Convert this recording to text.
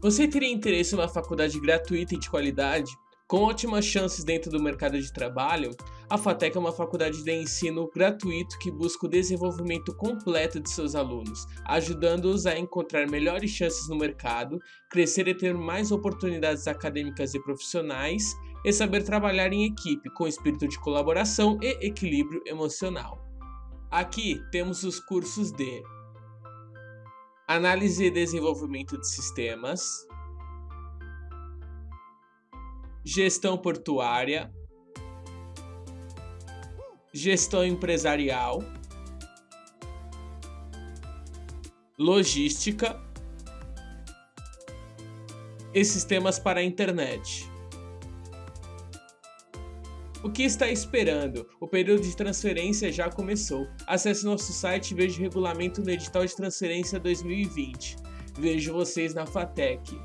Você teria interesse em uma faculdade gratuita e de qualidade? Com ótimas chances dentro do mercado de trabalho, a FATEC é uma faculdade de ensino gratuito que busca o desenvolvimento completo de seus alunos, ajudando-os a encontrar melhores chances no mercado, crescer e ter mais oportunidades acadêmicas e profissionais, e saber trabalhar em equipe com espírito de colaboração e equilíbrio emocional. Aqui temos os cursos de Análise e desenvolvimento de sistemas, Gestão portuária, Gestão empresarial, Logística. E sistemas para a internet. O que está esperando? O período de transferência já começou. Acesse nosso site e veja o regulamento no edital de transferência 2020. Vejo vocês na FATEC.